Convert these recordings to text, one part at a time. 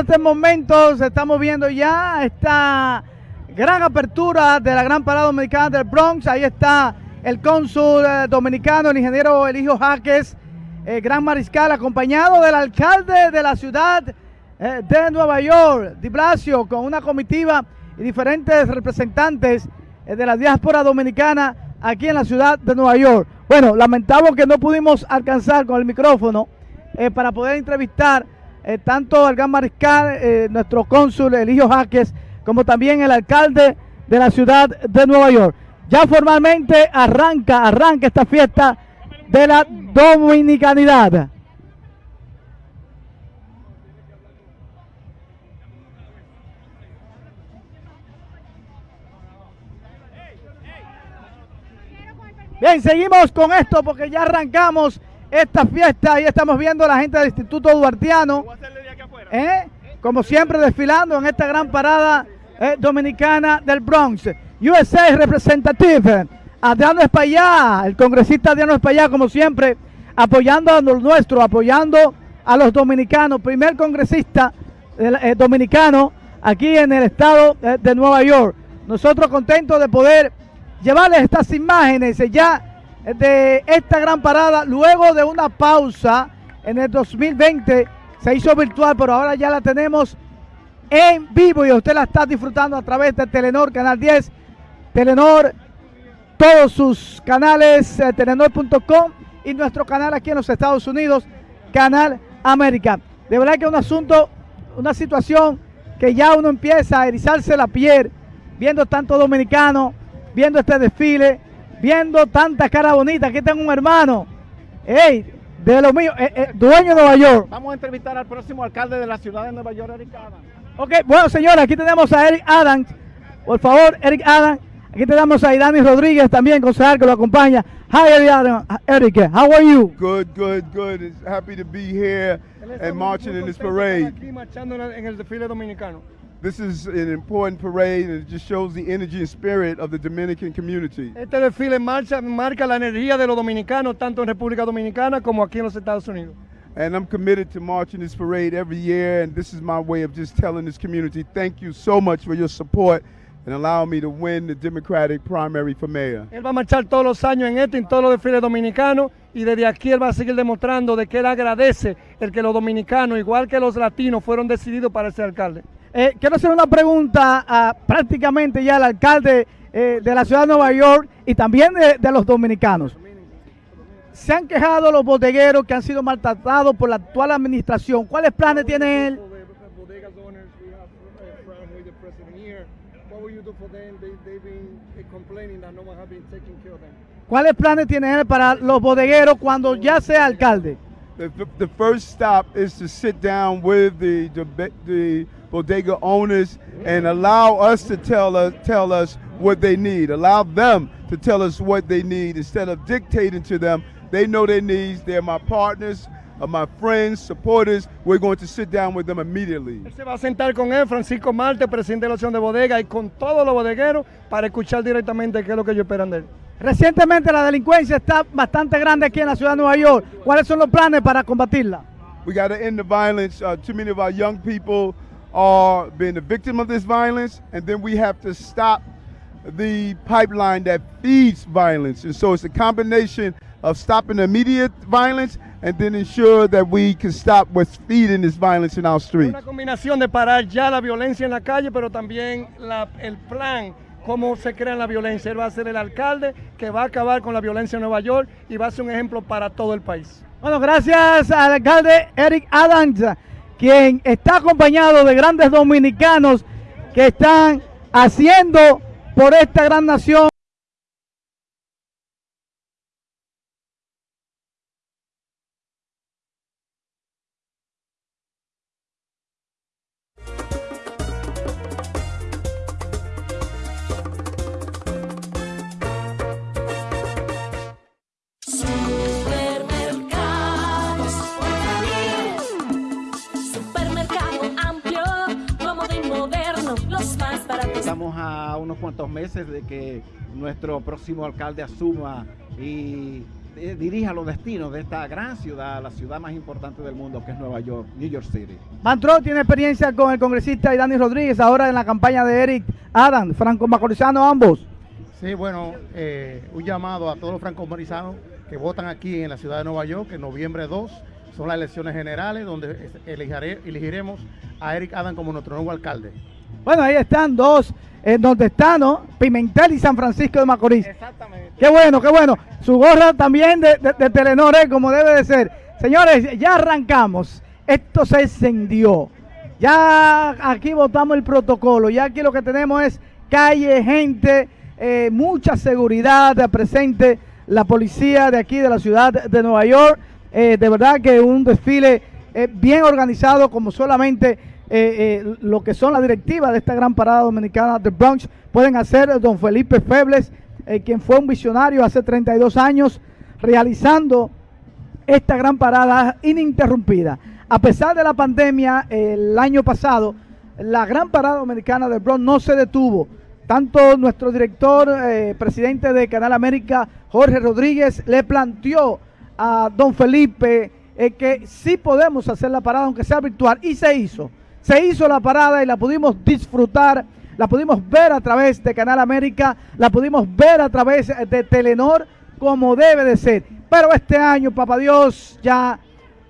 este momento estamos viendo ya esta gran apertura de la gran parada dominicana del Bronx. Ahí está el cónsul eh, dominicano, el ingeniero Eligio Jaques, eh, gran mariscal, acompañado del alcalde de la ciudad eh, de Nueva York, Di Blasio, con una comitiva y diferentes representantes de la diáspora dominicana aquí en la ciudad de Nueva York. Bueno, lamentamos que no pudimos alcanzar con el micrófono para poder entrevistar tanto al gran mariscal, nuestro cónsul Eligio Jaques, como también el alcalde de la ciudad de Nueva York. Ya formalmente arranca, arranca esta fiesta de la dominicanidad. Bien, seguimos con esto porque ya arrancamos esta fiesta y estamos viendo a la gente del Instituto Duartiano, ¿eh? como siempre desfilando en esta gran parada eh, dominicana del Bronx. USA Representative, Adriano Espaillá, el congresista Adriano Espaillá, como siempre, apoyando a los nuestros, apoyando a los dominicanos, primer congresista eh, dominicano aquí en el estado eh, de Nueva York. Nosotros contentos de poder llevarles estas imágenes ya de esta gran parada, luego de una pausa en el 2020, se hizo virtual, pero ahora ya la tenemos en vivo y usted la está disfrutando a través de Telenor Canal 10 Telenor, todos sus canales, eh, telenor.com y nuestro canal aquí en los Estados Unidos, Canal América. De verdad que es un asunto, una situación que ya uno empieza a erizarse la piel, viendo tanto dominicano, viendo este desfile, viendo tanta cara bonita. Aquí tengo un hermano, hey, de lo mío, eh, eh, dueño de Nueva York. Vamos a entrevistar al próximo alcalde de la ciudad de Nueva York, Eric Adams. Ok, bueno señora, aquí tenemos a Eric Adams. Por favor, Eric Adams Aquí tenemos a Idani Rodríguez también, concejal que lo acompaña. Hi, Eric. How are you? Good, good, good. It's happy to be here and marching in this parade. This is an important parade and it just shows the energy and spirit of the Dominican community. Este desfile marcha, marca la energía de los dominicanos tanto en República Dominicana como aquí en los Estados Unidos. And I'm committed to marching this parade every year and this is my way of just telling this community thank you so much for your support and allow me to win the Democratic primary for mayor. Él va a marchar todos los años en esto, en todos los desfiles dominicanos, y desde aquí él va a seguir demostrando de que él agradece el que los dominicanos, igual que los latinos, fueron decididos para ser alcalde. Eh, quiero hacer una pregunta a prácticamente ya al alcalde eh, de la ciudad de Nueva York y también de, de los dominicanos. Se han quejado los bodegueros que han sido maltratados por la actual administración. ¿Cuáles planes tiene él? ¿Cuáles planes tiene él para los bodegueros cuando ya sea alcalde? The, the first stop is to sit down with the, the, the bodega owners and allow us to tell us tell us what they need. Allow them to tell us what they need instead of dictating to them. They know their needs. They're my partners. of my friends, supporters, we're going to sit down with them immediately. Se va a sentar con él, Francisco Marte, presidente de la de Bodega, y con todos los bodegueros para escuchar directamente qué es lo que ellos esperan de él. Recientemente la delincuencia está bastante grande aquí en la ciudad de Nueva York. ¿Cuáles son los planes para combatirla? We got to end the violence. Uh, too many of our young people are being the victim of this violence, and then we have to stop the pipeline that feeds violence. And so it's a combination of stopping the immediate violence and then ensure that we can stop what's feeding this violence in our streets. Una combinación de parar ya la violencia en la calle, pero también la, el plan cómo se crea la violencia. Él va a ser el alcalde que va a acabar con la violencia en Nueva York y va a ser un ejemplo para todo el país. Bueno, gracias al alcalde Eric Adams, quien está acompañado de grandes dominicanos que están haciendo por esta gran nación unos cuantos meses de que nuestro próximo alcalde asuma y eh, dirija los destinos de esta gran ciudad, la ciudad más importante del mundo, que es Nueva York, New York City. Mantro tiene experiencia con el congresista y Dani Rodríguez, ahora en la campaña de Eric Adam, franco-macorizano ambos. Sí, bueno, eh, un llamado a todos los franco-macorizanos que votan aquí en la ciudad de Nueva York, que en noviembre 2 son las elecciones generales, donde elegiremos a Eric Adam como nuestro nuevo alcalde. Bueno, ahí están dos en donde están, ¿no? Pimentel y San Francisco de Macorís. Exactamente. Qué bueno, qué bueno. Su gorra también de, de, Telenor, ¿eh? como debe de ser. Señores, ya arrancamos. Esto se encendió. Ya aquí votamos el protocolo. Ya aquí lo que tenemos es calle, gente, eh, mucha seguridad presente. La policía de aquí de la ciudad de Nueva York. Eh, de verdad que un desfile bien organizado como solamente eh, eh, lo que son las directivas de esta gran parada dominicana de Bronx pueden hacer don Felipe Febles, eh, quien fue un visionario hace 32 años realizando esta gran parada ininterrumpida. A pesar de la pandemia, el año pasado, la gran parada dominicana de Bronx no se detuvo. Tanto nuestro director, presidente de Canal América, Jorge Rodríguez, le planteó a don Felipe que sí podemos hacer la parada, aunque sea virtual, y se hizo se hizo la parada y la pudimos disfrutar, la pudimos ver a través de Canal América, la pudimos ver a través de Telenor como debe de ser. Pero este año, papá Dios, ya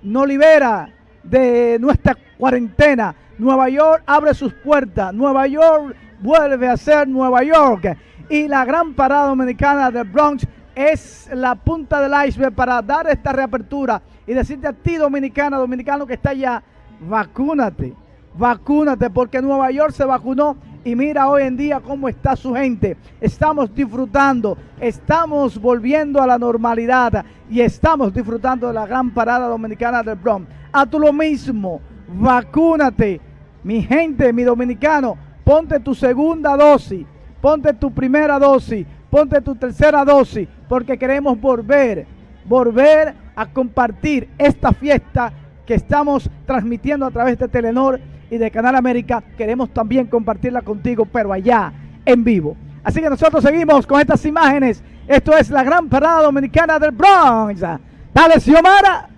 no libera de nuestra cuarentena. Nueva York abre sus puertas. Nueva York vuelve a ser Nueva York. Y la gran parada dominicana del Bronx es la punta del iceberg para dar esta reapertura y decirte a ti, dominicana, dominicano que está allá, vacúnate vacúnate porque Nueva York se vacunó y mira hoy en día cómo está su gente. Estamos disfrutando, estamos volviendo a la normalidad y estamos disfrutando de la gran parada dominicana del Bronx. A tú lo mismo, vacúnate. Mi gente, mi dominicano, ponte tu segunda dosis, ponte tu primera dosis, ponte tu tercera dosis, porque queremos volver, volver a compartir esta fiesta que estamos transmitiendo a través de Telenor y de Canal América, queremos también compartirla contigo, pero allá, en vivo. Así que nosotros seguimos con estas imágenes. Esto es la gran parada dominicana del Bronx. Dale, Xiomara.